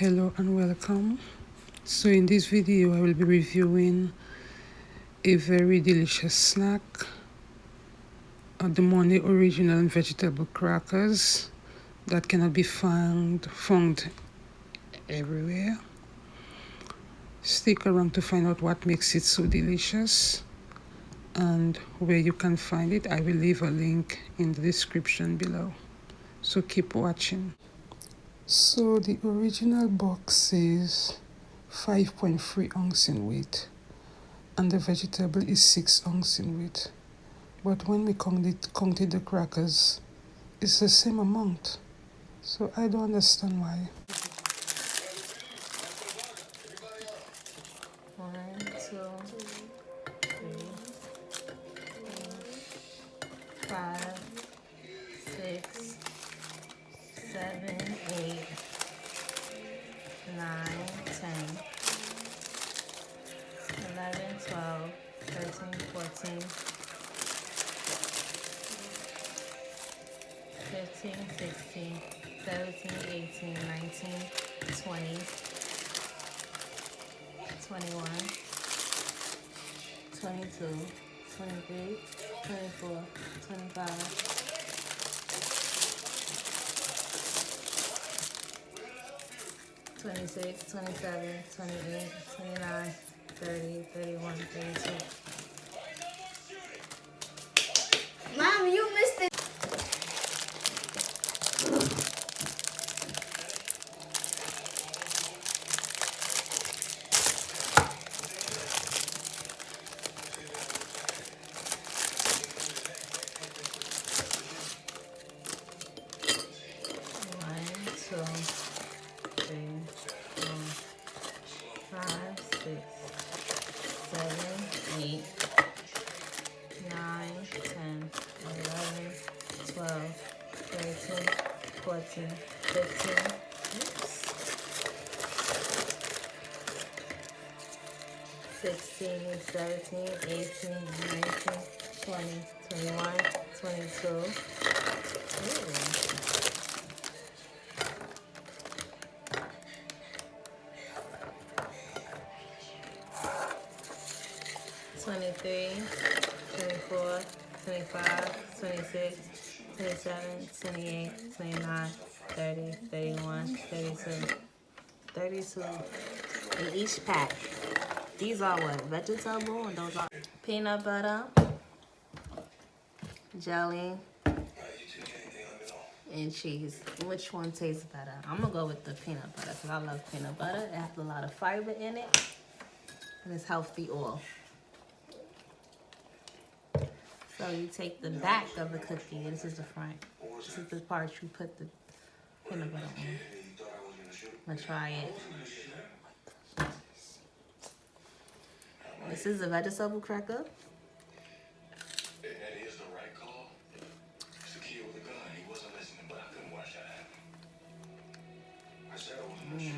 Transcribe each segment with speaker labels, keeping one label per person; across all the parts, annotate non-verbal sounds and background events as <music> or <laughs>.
Speaker 1: hello and welcome. So in this video i will be reviewing a very delicious snack uh, the Monday original vegetable crackers that cannot be found found everywhere. Stick around to find out what makes it so delicious and where you can find it. I will leave a link in the description below. So keep watching so the original box says 5.3 ounce in weight and the vegetable is 6 ounce in weight. But when we counted, counted the crackers, it's the same amount. So I don't understand why.
Speaker 2: One, two, three, four, five, six, seven, eight, nine, ten, eleven, twelve, thirteen, fourteen, fifteen, sixteen, seventeen, eighteen, nineteen, twenty, twenty-one, twenty-two, twenty-three, twenty-four, twenty-five. 26, 27, 28, 29, 30, 31, 32. 16, 17, 18, 19, 20, 21, 22. Ooh. Twenty-three, twenty-four, twenty-five, twenty-six, twenty-seven, twenty-eight, twenty-nine, thirty, thirty-one, thirty-two, thirty-two in each pack. These are what? Vegetable and those are peanut butter, jelly, and cheese. Which one tastes better? I'm gonna go with the peanut butter because I love peanut butter. It has a lot of fiber in it and it's healthy oil. So you take the back of the cookie. This is the front. This is the part you put the peanut butter on. I'm gonna try it. This is a vegetable cracker.
Speaker 3: That is the right call. It's the kid with the gun. He wasn't listening, but I couldn't watch that happen. I said I wasn't sure.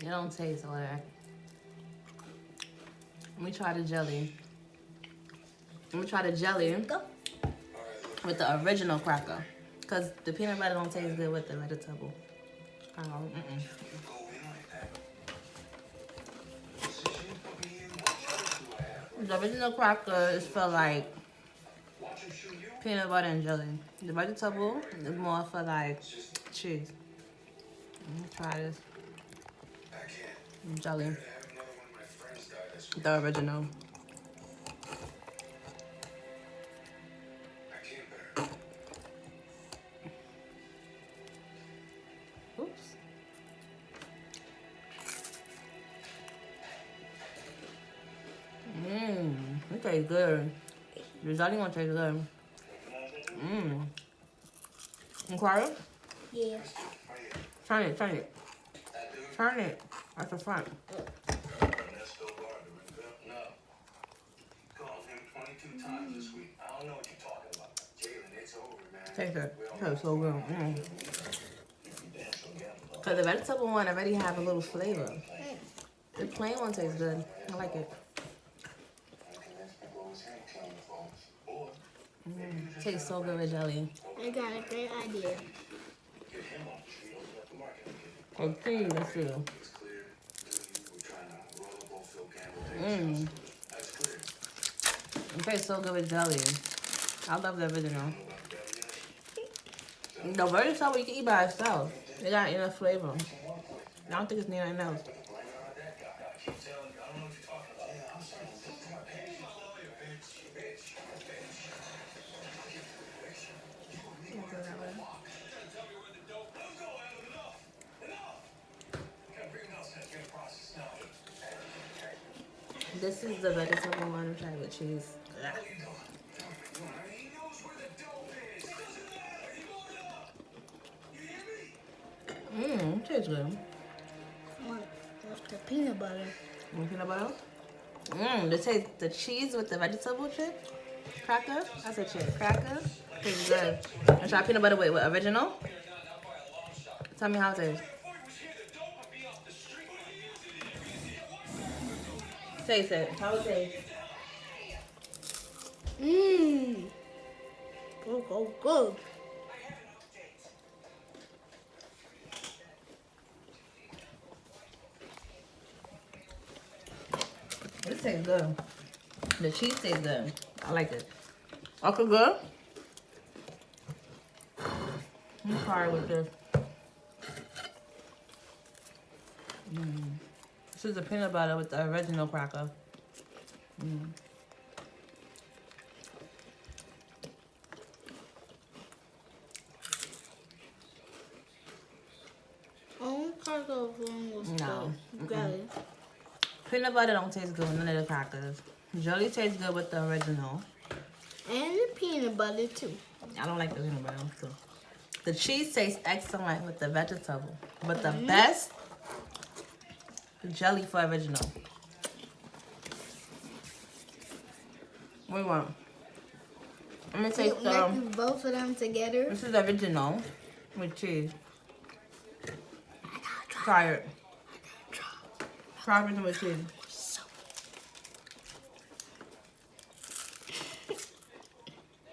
Speaker 2: It don't taste all that. Let me try the jelly. Let me try the jelly with the original cracker. Because the peanut butter don't taste good with the vegetable. Oh, mm-mm.
Speaker 3: Go
Speaker 2: The original cracker is for like
Speaker 3: Watch him shoot you?
Speaker 2: peanut butter and jelly. The vegetable is more for like cheese. Let me try this jelly. The have tastes good. The jelly one tastes good. Mmm. Inquire?
Speaker 4: Yes.
Speaker 2: Turn it, turn it. Turn it at the front.
Speaker 3: Ernesto Barber, no. Called him 22 times this week. I don't know what you're talking about. Jalen, it's over, man.
Speaker 2: Taste it. Tastes so good. Mm.
Speaker 3: You damn sure gamble.
Speaker 2: Cause the vegetable one already have a little flavor. The plain one tastes good. I like it. Tastes so good with jelly.
Speaker 4: I got a great idea.
Speaker 3: get him on the street, open up the market.
Speaker 2: Okay, let's see.
Speaker 3: It's clear. We're trying to roll up on Phil Campbell.
Speaker 2: Mmm. It tastes so good with jelly. I love the original. The vegetable you can eat by itself. It got enough flavor. I don't think it's near enough. This is the vegetable one, try with cheese. Mmm, tastes good.
Speaker 4: What? What's the peanut butter?
Speaker 2: Mm, peanut butter. Mmm, the taste, the cheese with the vegetable chip cracker. That's a chip cracker. Tastes good. I try peanut butter with what, original. Tell me how it tastes. Taste it. How it taste?
Speaker 4: Mmm. Oh, oh, good.
Speaker 2: This tastes good. The cheese tastes good. I like it. Okay, good. I'm sorry with this. This is the peanut butter with the original cracker. Mm.
Speaker 4: Oh, cracker one was
Speaker 2: No.
Speaker 4: good. Got it.
Speaker 2: Peanut butter don't taste good with none of the crackers. Jelly tastes good with the original.
Speaker 4: And the peanut butter too.
Speaker 2: I don't like the peanut butter. So. The cheese tastes excellent with the vegetable. But the best, the jelly for original. What do you want? I'm gonna take the,
Speaker 4: both of them together.
Speaker 2: this is original with cheese. Try it. Try original with cheese.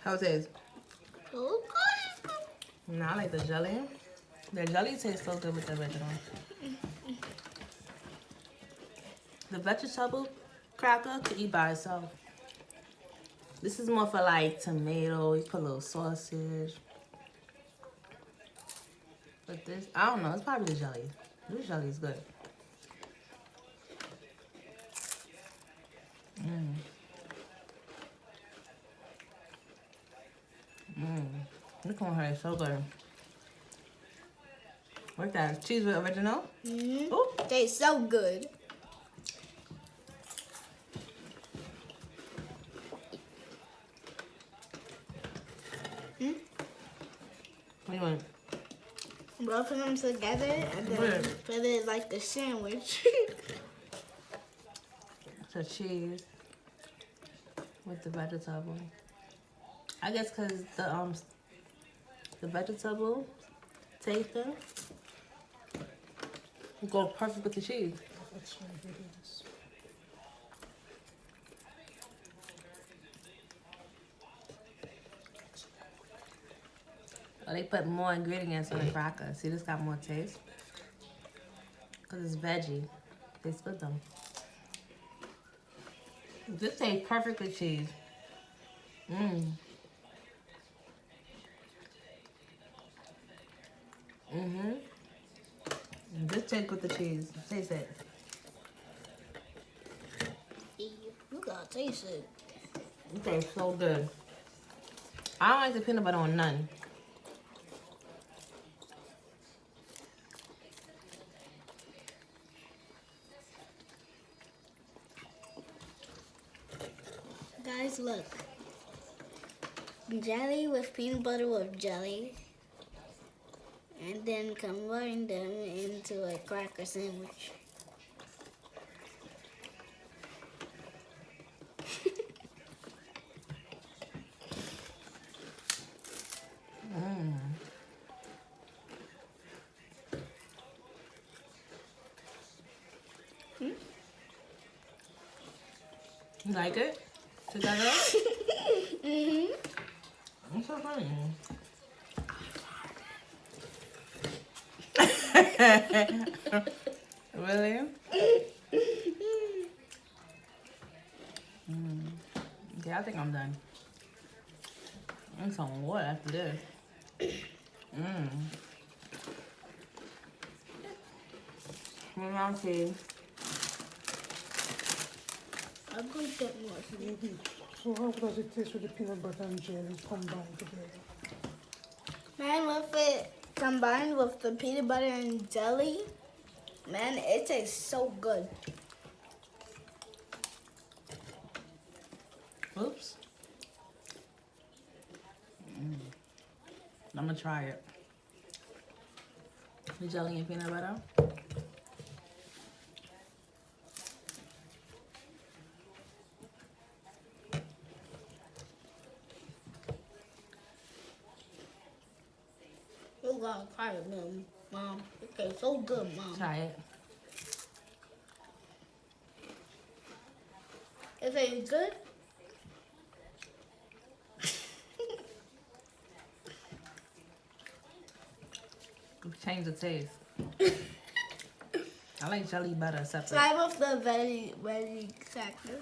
Speaker 2: How it taste?
Speaker 4: Oh, good.
Speaker 2: No, I like the jelly. The jelly tastes so good with the original. The vegetable cracker to eat by itself. This is more for like tomato. You put a little sausage. But this, I don't know. It's probably the jelly. This jelly is good. Mmm. Mmm. This one here is so good. What's that? Cheese with original?
Speaker 4: Mm-hmm.
Speaker 2: Ooh.
Speaker 4: Tastes so good.
Speaker 2: What do you want?
Speaker 4: Both of them together and then
Speaker 2: Good.
Speaker 4: put it like a sandwich. <laughs>
Speaker 2: So cheese with the vegetable. I guess because the um the vegetable tasting go perfect with the cheese.
Speaker 1: That's what it is.
Speaker 2: Oh, they put more ingredients on the cracker. See, this got more taste. Because it's veggie. Tastes good though. This tastes perfectly cheese. Mmm. Mm-hmm. This tastes with the cheese. Taste it.
Speaker 4: you gotta taste it.
Speaker 2: It tastes so good. I don't like the peanut butter on none.
Speaker 4: Look. Jelly with peanut butter with jelly. And then combine them into a cracker sandwich.
Speaker 2: Mm. You like it? Together?
Speaker 4: Mm-hmm.
Speaker 2: It's so funny. really? Mm. Yeah, I think I'm done. And some more after this. Mmm. Mmm, see.
Speaker 4: I'm gonna get more.
Speaker 1: Maybe. So how does it taste with the peanut butter and jelly combined together?
Speaker 4: Man, with it combined with the peanut butter and jelly, man, it tastes so good.
Speaker 2: Oops. Mm. I'm gonna try it. The jelly and peanut butter.
Speaker 4: You gotta try it, mom. It tastes so good, mom.
Speaker 2: Try it.
Speaker 4: It tastes good.
Speaker 2: Change the taste. <laughs> I like jelly butter separate.
Speaker 4: Try with the very, very cracker.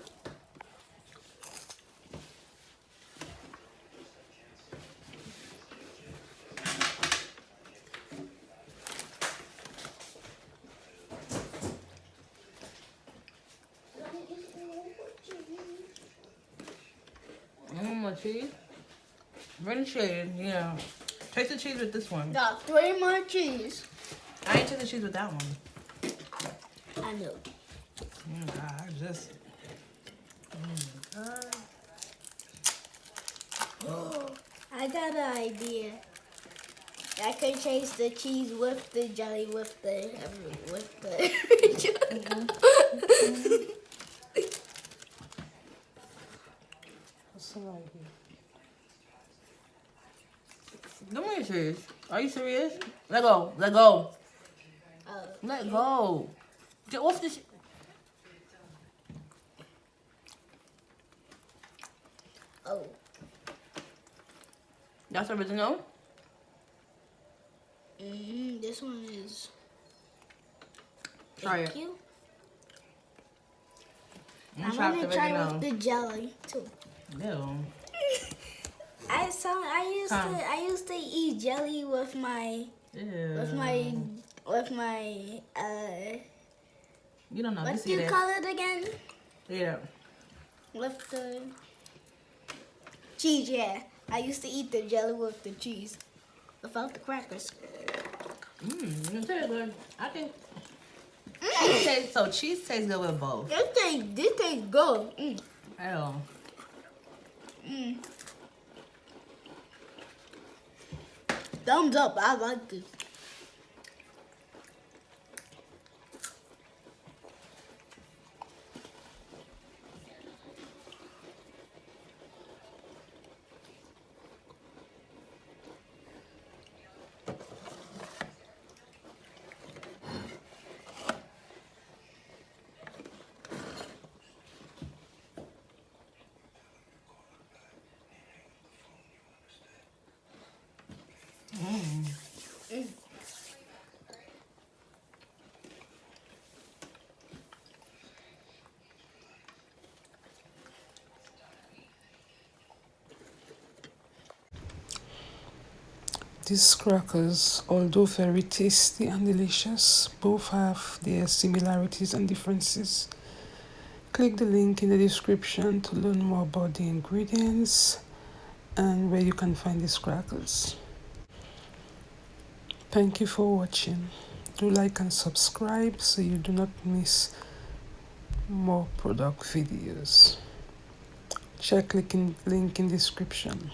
Speaker 2: Mmm, more cheese. Bring the cheese, yeah. Taste the cheese with this one.
Speaker 4: Got three more cheese.
Speaker 2: I ain't taste the cheese with that one.
Speaker 4: I know.
Speaker 2: Mm, God, I just. Mm, God. <gasps>
Speaker 4: I got an idea. I could chase the cheese with the jelly with the with the. <laughs>
Speaker 1: What's an idea?
Speaker 2: Give me your cheese. Are you serious? Let go. Let go.
Speaker 4: uh,
Speaker 2: Let go. Get off this.
Speaker 4: Oh,
Speaker 2: That's original.
Speaker 4: mm, this one is.
Speaker 2: Try
Speaker 4: Thank
Speaker 2: it.
Speaker 4: you.
Speaker 2: I'm
Speaker 4: I'm gonna try with the jelly too.
Speaker 2: Ew.
Speaker 4: I saw. I used
Speaker 2: Come.
Speaker 4: to. I used to eat jelly with my
Speaker 2: Ew.
Speaker 4: with my with my uh.
Speaker 2: You don't know.
Speaker 4: What do you
Speaker 2: that?
Speaker 4: call it again?
Speaker 2: Yeah.
Speaker 4: With the cheese, yeah. I used to eat the jelly with the cheese. Without the crackers.
Speaker 2: Mmm. You taste good. I think. Cheese tastes, so cheese tastes good with both.
Speaker 4: This tastes, this tastes good. Mm.
Speaker 2: Ew.
Speaker 4: Mm. Thumbs up, I like this.
Speaker 1: These crackers, although very tasty and delicious, both have their similarities and differences. Click the link in the description to learn more about the ingredients and where you can find these crackers. Thank you for watching. Do like and subscribe so you do not miss more product videos. Check in, link in description.